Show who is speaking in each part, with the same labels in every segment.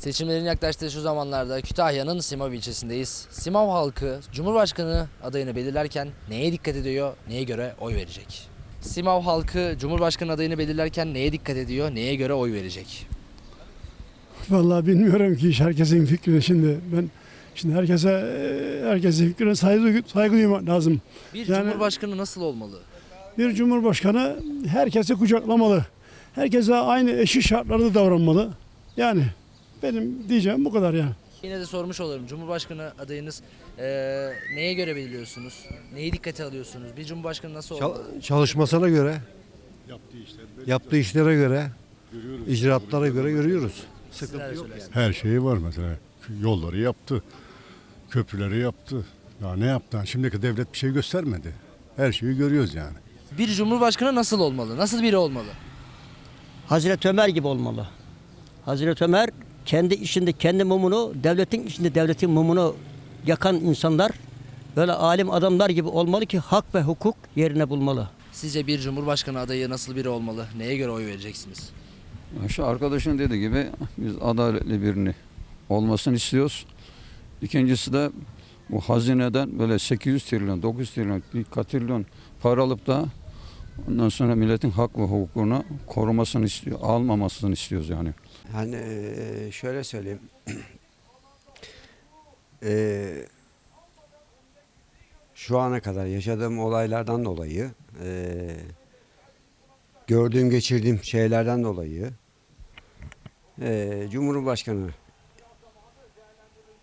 Speaker 1: Seçimlerin yaklaştığı şu zamanlarda Kütahya'nın Simav ilçesindeyiz. Simav halkı Cumhurbaşkanı adayını belirlerken neye dikkat ediyor, neye göre oy verecek? Simav halkı Cumhurbaşkanı adayını belirlerken neye dikkat ediyor, neye göre oy verecek?
Speaker 2: Vallahi bilmiyorum ki iş herkesin fikri şimdi. Ben şimdi herkese herkesin fikrine saygı, saygı duymak lazım.
Speaker 1: Bir
Speaker 2: Yani-
Speaker 1: Cumhurbaşkanı nasıl olmalı?
Speaker 2: Bir cumhurbaşkanı herkesi kucaklamalı. Herkese aynı eşit şartlarda davranmalı. Yani benim diyeceğim bu kadar yani.
Speaker 1: Yine de sormuş olurum. Cumhurbaşkanı adayınız eee, neye göre belirliyorsunuz? Neyi dikkate alıyorsunuz? Bir Cumhurbaşkanı nasıl
Speaker 3: Çal-
Speaker 1: olmalı?
Speaker 3: çalışmasına göre, yaptığı işlere göre, icraatlara göre görüyoruz. Sıkıntı yok
Speaker 1: söylersiniz?
Speaker 4: Her şeyi var mesela. Yolları yaptı. Köprüleri yaptı. Ya ne yaptı? Şimdiki devlet bir şey göstermedi. Her şeyi görüyoruz yani.
Speaker 1: Bir Cumhurbaşkanı nasıl olmalı? Nasıl biri olmalı?
Speaker 5: Hazreti Ömer gibi olmalı. Hazreti Ömer kendi işinde kendi mumunu, devletin içinde devletin mumunu yakan insanlar böyle alim adamlar gibi olmalı ki hak ve hukuk yerine bulmalı.
Speaker 1: Sizce bir Cumhurbaşkanı adayı nasıl biri olmalı? Neye göre oy vereceksiniz?
Speaker 6: Şu arkadaşın dediği gibi biz adaletli birini olmasını istiyoruz. İkincisi de bu hazineden böyle 800 trilyon, 900 trilyon, bir katrilyon para alıp da ondan sonra milletin hak ve hukukunu korumasını istiyor, almamasını istiyoruz yani.
Speaker 7: Hani eee, şöyle söyleyeyim. Eee, şu ana kadar yaşadığım olaylardan dolayı, eee, gördüğüm, geçirdiğim şeylerden dolayı eee, Cumhurbaşkanı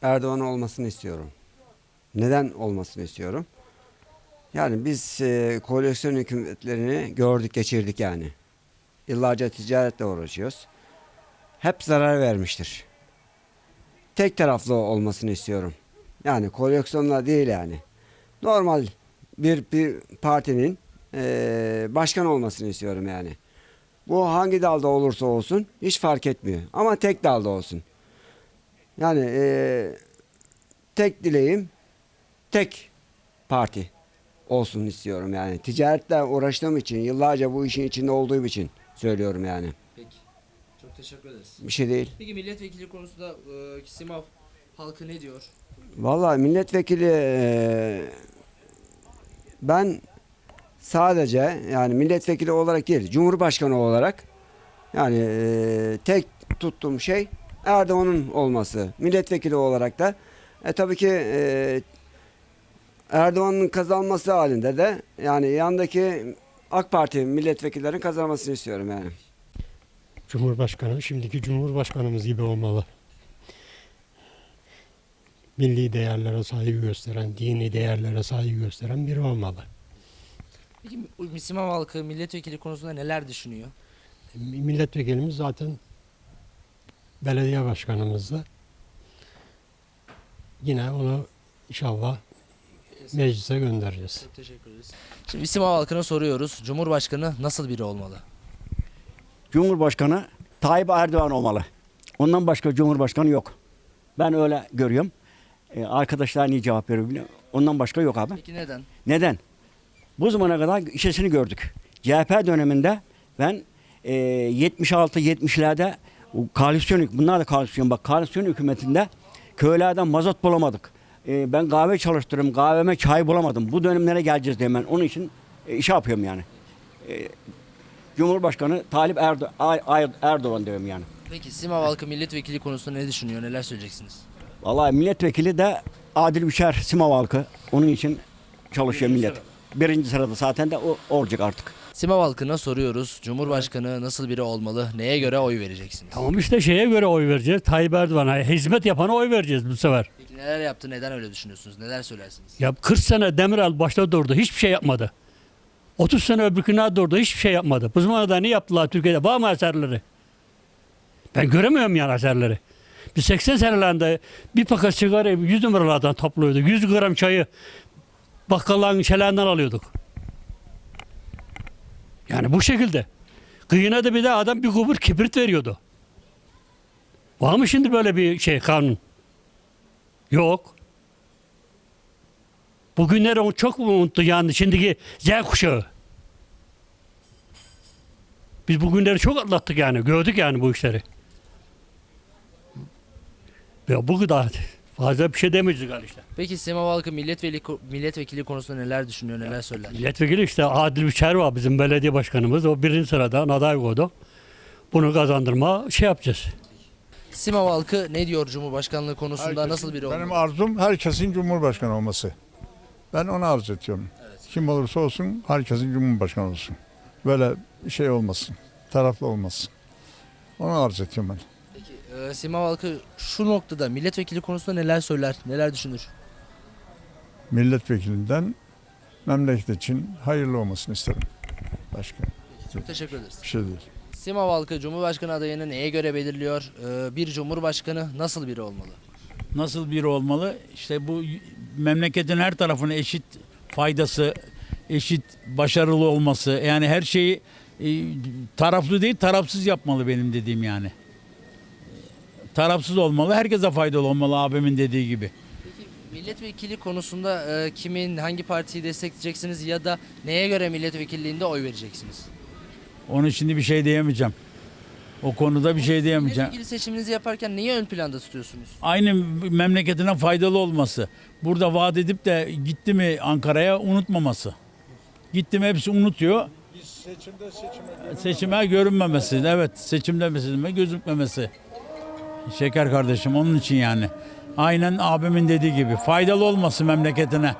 Speaker 7: Erdoğan olmasını istiyorum. Neden olmasını istiyorum? Yani biz eee, koalisyon hükümetlerini gördük, geçirdik yani. Yıllarca ticaretle uğraşıyoruz hep zarar vermiştir. Tek taraflı olmasını istiyorum. Yani koleksiyonla değil yani. Normal bir, bir partinin eee, başkan olmasını istiyorum yani. Bu hangi dalda olursa olsun hiç fark etmiyor. Ama tek dalda olsun. Yani eee, tek dileğim tek parti olsun istiyorum yani. Ticaretle uğraştığım için, yıllarca bu işin içinde olduğum için söylüyorum yani.
Speaker 1: Peki. Çok teşekkür ederiz.
Speaker 7: Bir şey değil.
Speaker 1: Peki milletvekili konusunda e, Simav halkı ne diyor?
Speaker 7: Vallahi milletvekili eee, ben sadece yani milletvekili olarak değil cumhurbaşkanı olarak yani eee, tek tuttuğum şey Erdoğan'ın olması. Milletvekili olarak da e, tabii ki eee, Erdoğan'ın kazanması halinde de yani yandaki AK Parti milletvekillerin kazanmasını istiyorum yani.
Speaker 8: Cumhurbaşkanı şimdiki Cumhurbaşkanımız gibi olmalı. Milli değerlere saygı gösteren, dini değerlere saygı gösteren biri olmalı.
Speaker 1: Peki Simav halkı milletvekili konusunda neler düşünüyor?
Speaker 8: Milletvekilimiz zaten belediye başkanımızdı. Yine onu inşallah meclise göndereceğiz.
Speaker 1: Çok teşekkür ederiz. Şimdi Simav halkına soruyoruz. Cumhurbaşkanı nasıl biri olmalı?
Speaker 9: Cumhurbaşkanı Tayyip Erdoğan olmalı. Ondan başka Cumhurbaşkanı yok. Ben öyle görüyorum. Ee, arkadaşlar niye cevap veriyor bilmiyorum. Ondan başka yok abi.
Speaker 1: Peki neden?
Speaker 9: Neden? Bu zamana kadar işesini gördük. CHP döneminde ben e, 76-70'lerde koalisyon, bunlar da koalisyon bak koalisyon hükümetinde köylerden mazot bulamadık. E, ben kahve çalıştırırım, kahveme çay bulamadım. Bu dönemlere geleceğiz diye ben onun için e, iş yapıyorum yani. E, Cumhurbaşkanı Talip Erdo Erdoğan diyorum yani.
Speaker 1: Peki Simav halkı milletvekili konusunda ne düşünüyor? Neler söyleyeceksiniz?
Speaker 9: Vallahi milletvekili de Adil Bişer Simav halkı. Onun için çalışıyor
Speaker 1: Birinci
Speaker 9: millet. Birinci sırada zaten de o olacak artık.
Speaker 1: Simav halkına soruyoruz. Cumhurbaşkanı nasıl biri olmalı? Neye göre oy vereceksiniz?
Speaker 10: Tamam işte şeye göre oy vereceğiz. Tayyip Erdoğan'a hizmet yapana oy vereceğiz bu sefer.
Speaker 1: Peki neler yaptı? Neden öyle düşünüyorsunuz? Neler söylersiniz?
Speaker 10: Ya 40 sene Demirel başta durdu. Hiçbir şey yapmadı. 30 sene öbürküne durdu. Hiçbir şey yapmadı. Bu zamana da ne yaptılar Türkiye'de? Var mı eserleri? Ben göremiyorum yani eserleri. Biz 80 senelerinde bir paket sigarayı 100 numaralardan topluyorduk. 100 gram çayı bakkalların şelenden alıyorduk. Yani bu şekilde. Kıyına da bir de adam bir kubur kibrit veriyordu. Var mı şimdi böyle bir şey kanun? Yok. Bugünleri o çok mu unuttu yani şimdiki Z kuşağı. Biz bugünleri çok atlattık yani. Gördük yani bu işleri. Ya bu kadar. Fazla bir şey demeyeceğiz galiba işte.
Speaker 1: Peki Simav halkı milletvekili, milletvekili konusunda neler düşünüyor, neler söyler?
Speaker 10: Milletvekili işte Adil Biçer var bizim belediye başkanımız. O birinci sıradan aday koydu. Bunu kazandırma şey yapacağız.
Speaker 1: Simav halkı ne diyor Cumhurbaşkanlığı konusunda nasıl biri olmalı?
Speaker 11: Benim arzum herkesin Cumhurbaşkanı olması. Ben onu arz ediyorum. Kim olursa olsun herkesin Cumhurbaşkanı olsun. Böyle şey olmasın. Taraflı olmasın. Onu arz ediyorum ben.
Speaker 1: Ee, Simav halkı şu noktada milletvekili konusunda neler söyler, neler düşünür?
Speaker 11: Milletvekilinden memleket için hayırlı olmasını isterim. Başka
Speaker 1: Çok teşekkür ederiz.
Speaker 11: bir şey değil.
Speaker 1: Simav halkı Cumhurbaşkanı adayını neye göre belirliyor? Ee, bir Cumhurbaşkanı nasıl biri olmalı?
Speaker 12: nasıl biri olmalı? İşte bu memleketin her tarafına eşit faydası, eşit başarılı olması. Yani her şeyi e, taraflı değil tarafsız yapmalı benim dediğim yani. Tarafsız olmalı, herkese faydalı olmalı abimin dediği gibi.
Speaker 1: Milletvekili konusunda e, kimin, hangi partiyi destekleyeceksiniz ya da neye göre milletvekilliğinde oy vereceksiniz?
Speaker 12: Onun şimdi bir şey diyemeyeceğim. O konuda bir şey diyemeyeceğim.
Speaker 1: Milletvekili seçiminizi yaparken neyi ön planda tutuyorsunuz?
Speaker 12: Aynı memleketine faydalı olması. Burada vaat edip de gitti mi Ankara'ya unutmaması. Gitti mi hepsi unutuyor. Seçime görünmemesi. Evet seçimde mesela gözükmemesi. Şeker kardeşim onun için yani. Aynen abimin dediği gibi. Faydalı olması memleketine.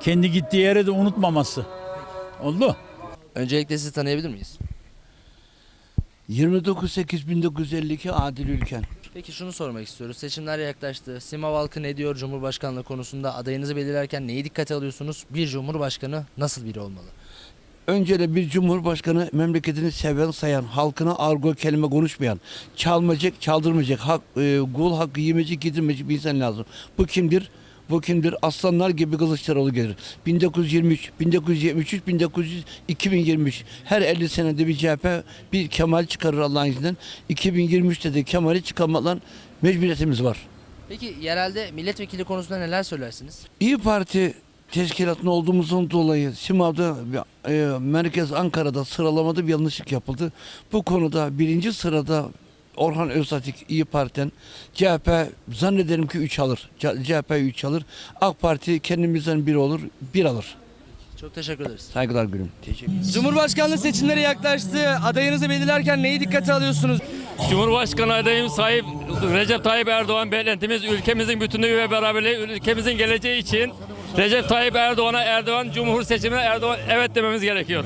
Speaker 12: Kendi gittiği yere de unutmaması. Oldu.
Speaker 1: Öncelikle sizi tanıyabilir miyiz?
Speaker 13: 29.8.1952 Adil Ülken.
Speaker 1: Peki şunu sormak istiyoruz. Seçimler yaklaştı. Simav halkı ne diyor Cumhurbaşkanlığı konusunda? Adayınızı belirlerken neyi dikkate alıyorsunuz? Bir Cumhurbaşkanı nasıl biri olmalı?
Speaker 13: Önce de bir cumhurbaşkanı memleketini seven sayan, halkına argo kelime konuşmayan, çalmayacak, çaldırmayacak, hak, e, kul hakkı yemeyecek, getirmeyecek bir insan lazım. Bu kimdir? Bu kimdir? Aslanlar gibi Kılıçdaroğlu gelir. 1923, 1973, 1900, 2023. Her 50 senede bir CHP bir Kemal çıkarır Allah'ın izniyle. 2023'te de Kemal'i çıkarmakla mecburiyetimiz var.
Speaker 1: Peki yerelde milletvekili konusunda neler söylersiniz?
Speaker 13: İyi Parti teşkilatında olduğumuzun dolayı Simav'da e, Merkez Ankara'da sıralamada bir yanlışlık yapıldı. Bu konuda birinci sırada Orhan Öztatik İyi Parti'den CHP zannederim ki 3 alır. CHP 3 alır. AK Parti kendimizden biri olur, bir alır.
Speaker 1: Çok teşekkür ederiz.
Speaker 13: Saygılar gülüm. Teşekkür
Speaker 1: Cumhurbaşkanlığı seçimleri yaklaştı. Adayınızı belirlerken neyi dikkate alıyorsunuz?
Speaker 14: Cumhurbaşkanı adayım sahip Recep Tayyip Erdoğan beklentimiz ülkemizin bütünlüğü ve beraberliği ülkemizin geleceği için Recep Tayyip Erdoğan'a Erdoğan Cumhur seçimine Erdoğan evet dememiz gerekiyor.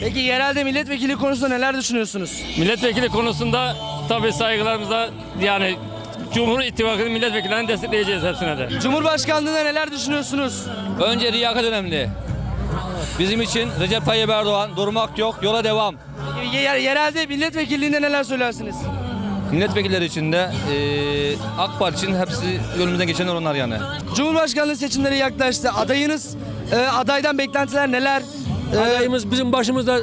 Speaker 1: Peki yerelde milletvekili konusunda neler düşünüyorsunuz?
Speaker 14: Milletvekili konusunda tabii saygılarımıza yani Cumhur İttifakı'nın milletvekillerini destekleyeceğiz hepsine de.
Speaker 1: Cumhurbaşkanlığında neler düşünüyorsunuz?
Speaker 15: Önce liyakat önemli. Bizim için Recep Tayyip Erdoğan durmak yok, yola devam.
Speaker 1: Peki yer- yerelde milletvekilliğinde neler söylersiniz?
Speaker 15: Milletvekilleri için de eee, AK Parti için hepsi önümüzden geçenler onlar yani.
Speaker 1: Cumhurbaşkanlığı seçimleri yaklaştı. Adayınız, e, adaydan beklentiler neler? E,
Speaker 16: Adayımız bizim başımızda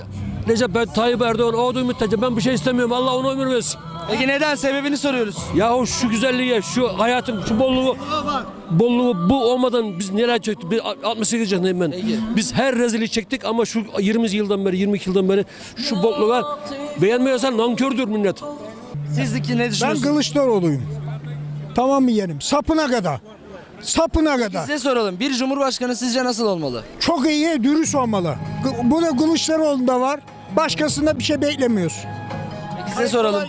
Speaker 16: Recep Tayyip Erdoğan olduğu müddetçe ben bir şey istemiyorum. Allah ona ömür versin.
Speaker 1: Peki neden? Sebebini soruyoruz.
Speaker 16: Yahu şu güzelliğe, şu hayatın, şu bolluğu, bolluğu bu olmadan biz neler çektik? Biz 68 yaşındayım ben. Biz her rezili çektik ama şu 20 yıldan beri, 22 yıldan beri şu bolluğa beğenmiyorsan nankördür millet.
Speaker 1: Sizdeki ne
Speaker 17: Ben
Speaker 1: düşünüyorsunuz?
Speaker 17: Kılıçdaroğlu'yum. Tamam mı yeğenim? Sapına kadar. Sapına kadar.
Speaker 1: Size soralım. Bir cumhurbaşkanı sizce nasıl olmalı?
Speaker 17: Çok iyi, dürüst olmalı. Bu da Kılıçdaroğlu'nda var. Başkasında bir şey beklemiyoruz.
Speaker 1: Size soralım.